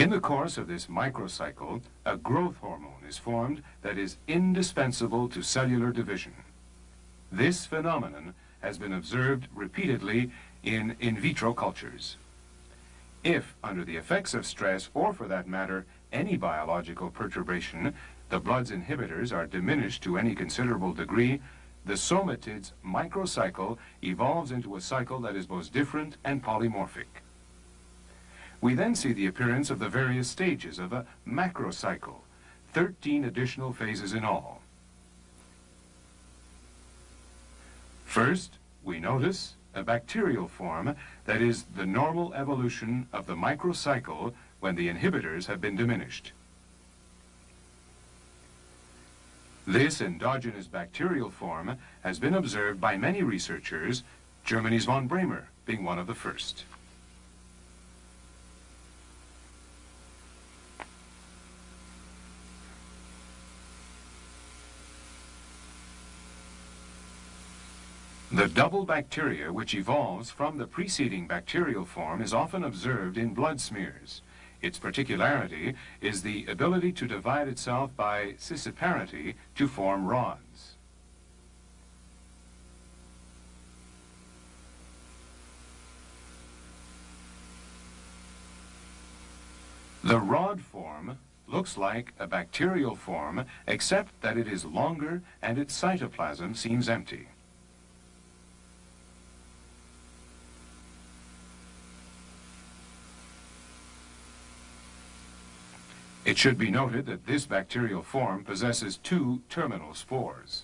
In the course of this microcycle, a growth hormone is formed that is indispensable to cellular division. This phenomenon has been observed repeatedly in in vitro cultures. If, under the effects of stress, or for that matter, any biological perturbation, the blood's inhibitors are diminished to any considerable degree, the somatid's microcycle evolves into a cycle that is both different and polymorphic. We then see the appearance of the various stages of a macrocycle, 13 additional phases in all. First, we notice a bacterial form that is the normal evolution of the microcycle when the inhibitors have been diminished. This endogenous bacterial form has been observed by many researchers, Germany's von Brehmer being one of the first. The double bacteria which evolves from the preceding bacterial form is often observed in blood smears. Its particularity is the ability to divide itself by scissiparity to form rods. The rod form looks like a bacterial form except that it is longer and its cytoplasm seems empty. It should be noted that this bacterial form possesses two terminal spores.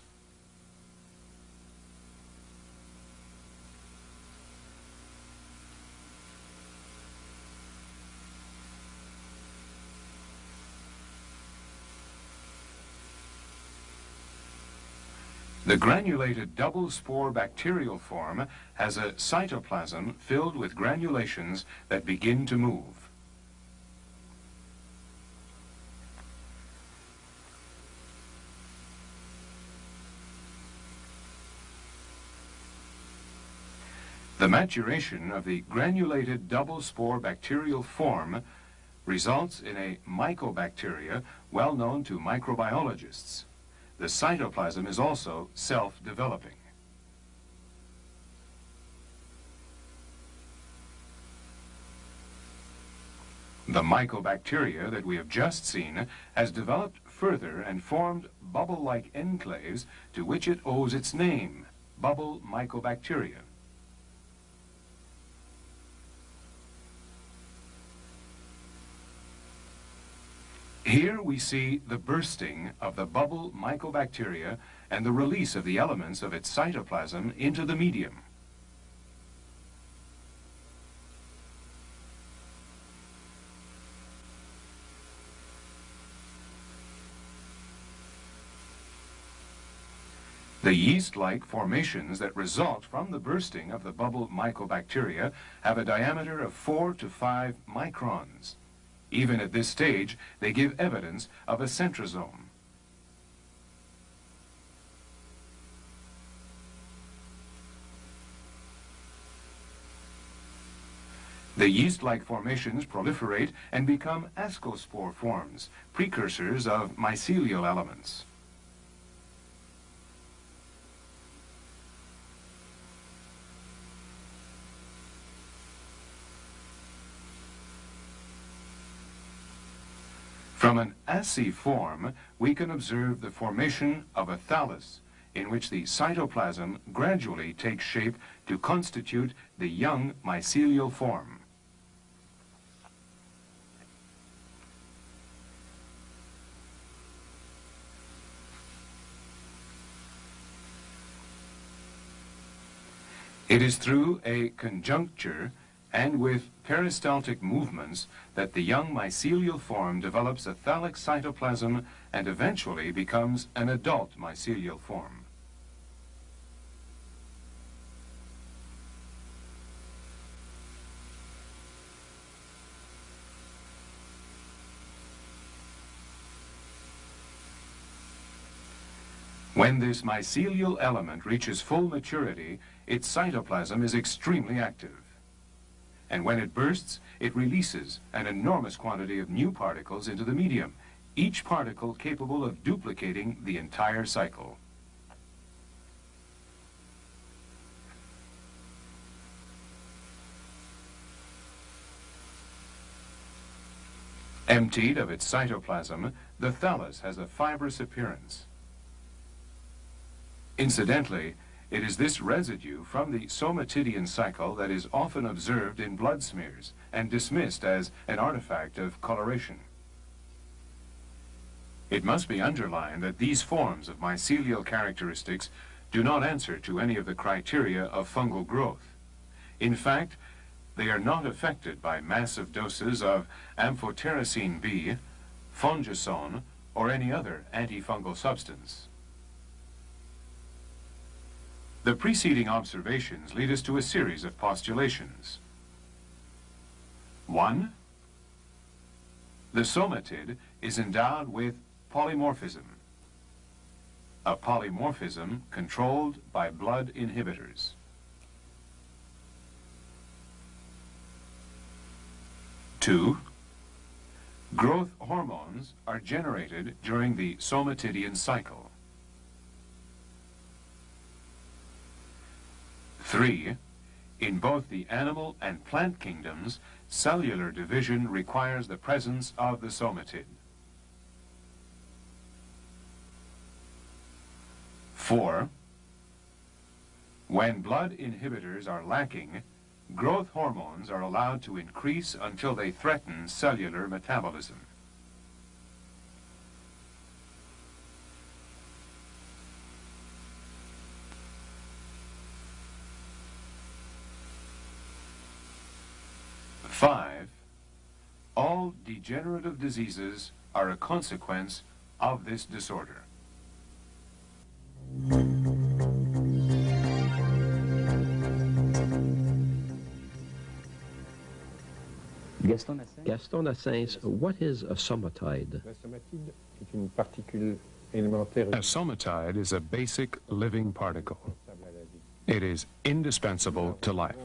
The granulated double spore bacterial form has a cytoplasm filled with granulations that begin to move. The maturation of the granulated double spore bacterial form results in a mycobacteria well known to microbiologists. The cytoplasm is also self-developing. The mycobacteria that we have just seen has developed further and formed bubble-like enclaves to which it owes its name, bubble mycobacteria. Here we see the bursting of the bubble mycobacteria and the release of the elements of its cytoplasm into the medium. The yeast-like formations that result from the bursting of the bubble mycobacteria have a diameter of 4 to 5 microns. Even at this stage, they give evidence of a centrosome. The yeast-like formations proliferate and become ascospore forms, precursors of mycelial elements. From an assay form, we can observe the formation of a thallus, in which the cytoplasm gradually takes shape to constitute the young mycelial form. It is through a conjuncture and with peristaltic movements that the young mycelial form develops a thallic cytoplasm and eventually becomes an adult mycelial form. When this mycelial element reaches full maturity, its cytoplasm is extremely active. And when it bursts, it releases an enormous quantity of new particles into the medium, each particle capable of duplicating the entire cycle. Emptied of its cytoplasm, the thallus has a fibrous appearance. Incidentally, it is this residue from the somatidian cycle that is often observed in blood smears and dismissed as an artifact of coloration. It must be underlined that these forms of mycelial characteristics do not answer to any of the criteria of fungal growth. In fact, they are not affected by massive doses of amphotericin B, fongicide, or any other antifungal substance. The preceding observations lead us to a series of postulations. One, the somatid is endowed with polymorphism, a polymorphism controlled by blood inhibitors. Two, growth hormones are generated during the somatidian cycle. Three, in both the animal and plant kingdoms, cellular division requires the presence of the somatid. Four, when blood inhibitors are lacking, growth hormones are allowed to increase until they threaten cellular metabolism. Five, all degenerative diseases are a consequence of this disorder. Gaston Naessens, what is a somatide? A somatide is a basic living particle. It is indispensable to life.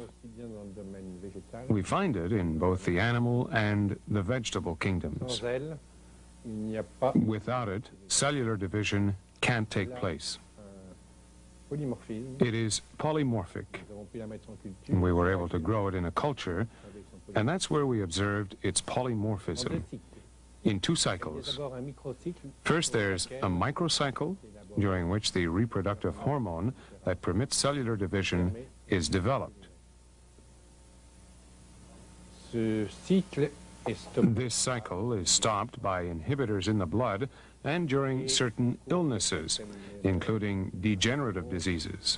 We find it in both the animal and the vegetable kingdoms. Without it, cellular division can't take place. It is polymorphic. We were able to grow it in a culture, and that's where we observed its polymorphism in two cycles. First, there's a microcycle, during which the reproductive hormone that permits cellular division is developed. This cycle is stopped by inhibitors in the blood and during certain illnesses, including degenerative diseases.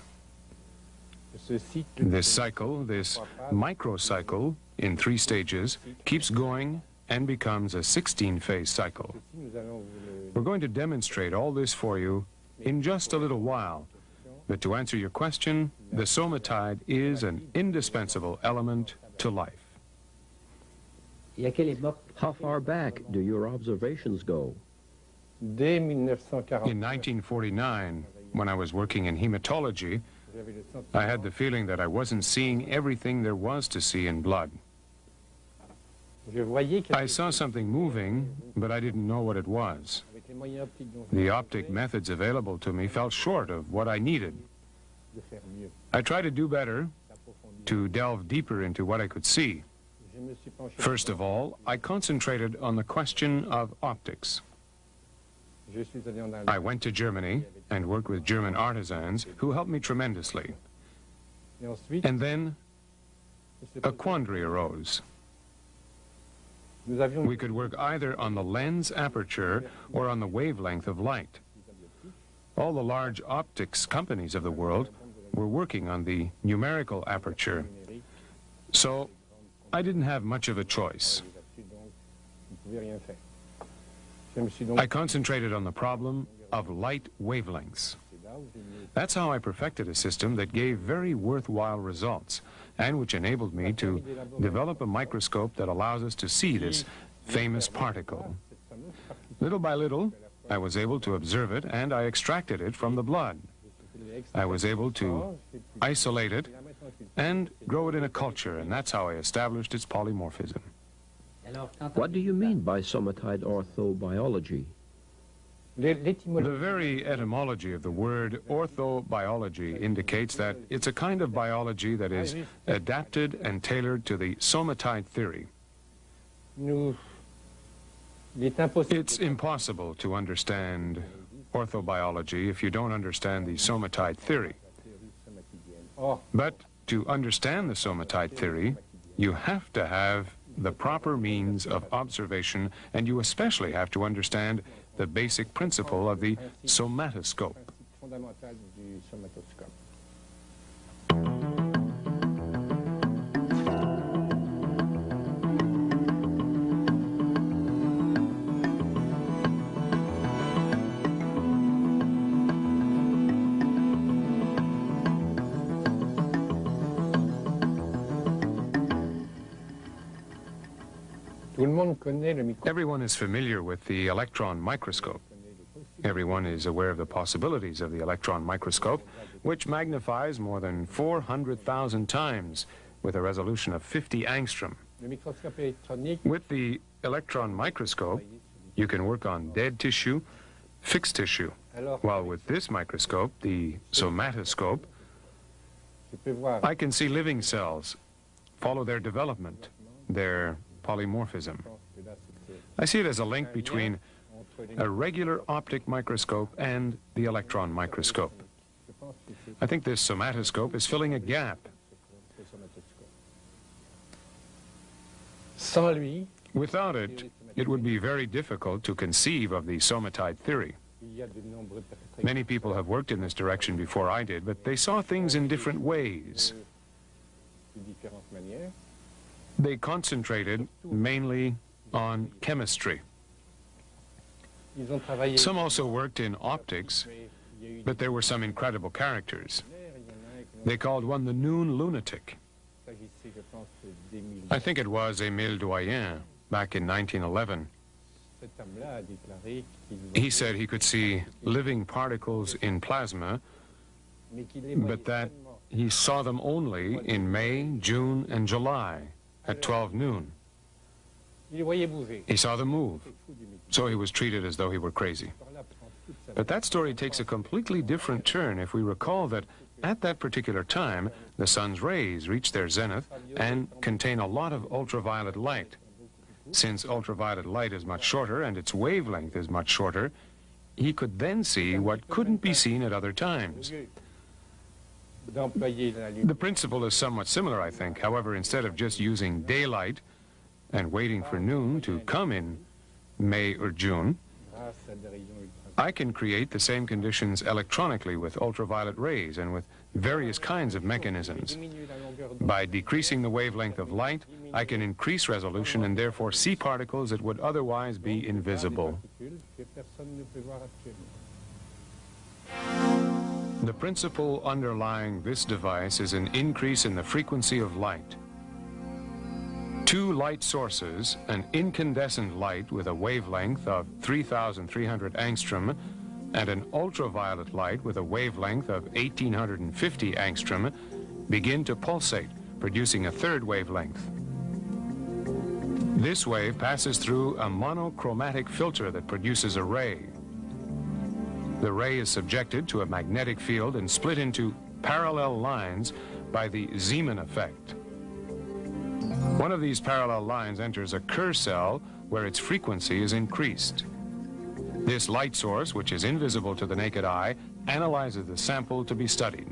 This cycle, this microcycle, in three stages, keeps going and becomes a 16-phase cycle. We're going to demonstrate all this for you in just a little while. But to answer your question, the somatide is an indispensable element to life. How far back do your observations go? In 1949, when I was working in hematology, I had the feeling that I wasn't seeing everything there was to see in blood. I saw something moving, but I didn't know what it was. The optic methods available to me fell short of what I needed. I tried to do better, to delve deeper into what I could see. First of all, I concentrated on the question of optics. I went to Germany and worked with German artisans who helped me tremendously. And then a quandary arose. We could work either on the lens aperture or on the wavelength of light. All the large optics companies of the world were working on the numerical aperture. So I didn't have much of a choice. I concentrated on the problem of light wavelengths. That's how I perfected a system that gave very worthwhile results and which enabled me to develop a microscope that allows us to see this famous particle. Little by little, I was able to observe it and I extracted it from the blood. I was able to isolate it and grow it in a culture, and that's how I established its polymorphism. What do you mean by somatide orthobiology? The very etymology of the word orthobiology indicates that it's a kind of biology that is adapted and tailored to the somatide theory. It's impossible to understand orthobiology if you don't understand the somatide theory. But to understand the somatide theory, you have to have the proper means of observation, and you especially have to understand the basic principle of the somatoscope. Everyone is familiar with the electron microscope. Everyone is aware of the possibilities of the electron microscope, which magnifies more than 400,000 times with a resolution of 50 angstrom. With the electron microscope, you can work on dead tissue, fixed tissue, while with this microscope, the somatoscope, I can see living cells, follow their development, their polymorphism. I see it as a link between a regular optic microscope and the electron microscope. I think this somatoscope is filling a gap. Without it, it would be very difficult to conceive of the somatide theory. Many people have worked in this direction before I did, but they saw things in different ways. They concentrated mainly on chemistry. Some also worked in optics, but there were some incredible characters. They called one the noon lunatic. I think it was Émile Doyen back in 1911. He said he could see living particles in plasma, but that he saw them only in May, June, and July at 12 noon. He saw them move, so he was treated as though he were crazy. But that story takes a completely different turn if we recall that at that particular time, the sun's rays reach their zenith and contain a lot of ultraviolet light. Since ultraviolet light is much shorter and its wavelength is much shorter, he could then see what couldn't be seen at other times. The principle is somewhat similar, I think. However, instead of just using daylight and waiting for noon to come in May or June, I can create the same conditions electronically with ultraviolet rays and with various kinds of mechanisms. By decreasing the wavelength of light, I can increase resolution and therefore see particles that would otherwise be invisible. The principle underlying this device is an increase in the frequency of light. Two light sources, an incandescent light with a wavelength of 3,300 angstrom and an ultraviolet light with a wavelength of 1,850 angstrom, begin to pulsate, producing a third wavelength. This wave passes through a monochromatic filter that produces a ray. The ray is subjected to a magnetic field and split into parallel lines by the Zeeman effect. One of these parallel lines enters a Kerr cell where its frequency is increased. This light source, which is invisible to the naked eye, analyzes the sample to be studied.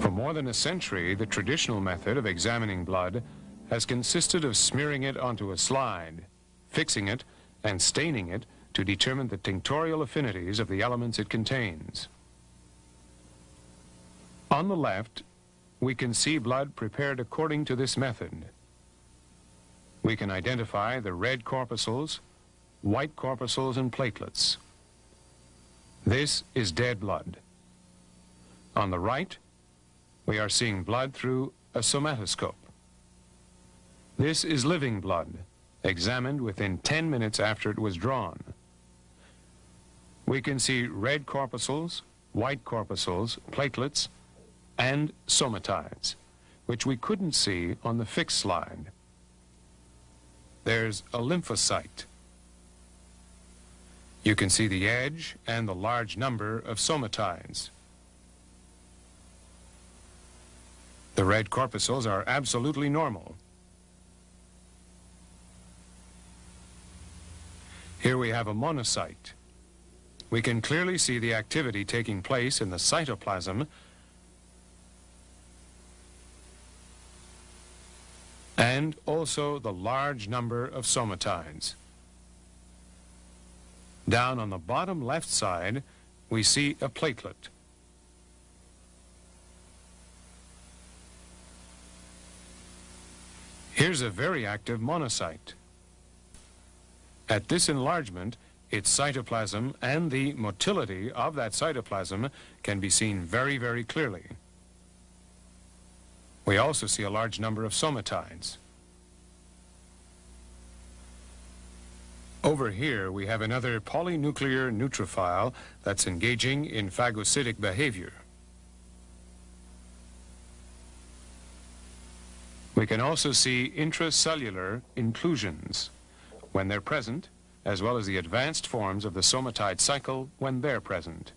For more than a century, the traditional method of examining blood has consisted of smearing it onto a slide, fixing it, and staining it to determine the tinctorial affinities of the elements it contains. On the left, we can see blood prepared according to this method. We can identify the red corpuscles, white corpuscles, and platelets. This is dead blood. On the right, we are seeing blood through a somatoscope. This is living blood examined within 10 minutes after it was drawn. We can see red corpuscles, white corpuscles, platelets, and somatides, which we couldn't see on the fixed slide. There's a lymphocyte. You can see the edge and the large number of somatides. The red corpuscles are absolutely normal. Here we have a monocyte. We can clearly see the activity taking place in the cytoplasm and also the large number of somatides. Down on the bottom left side, we see a platelet. Here's a very active monocyte. At this enlargement, its cytoplasm and the motility of that cytoplasm can be seen very, very clearly. We also see a large number of somatides. Over here, we have another polynuclear neutrophil that's engaging in phagocytic behavior. We can also see intracellular inclusions when they're present, as well as the advanced forms of the somatide cycle when they're present.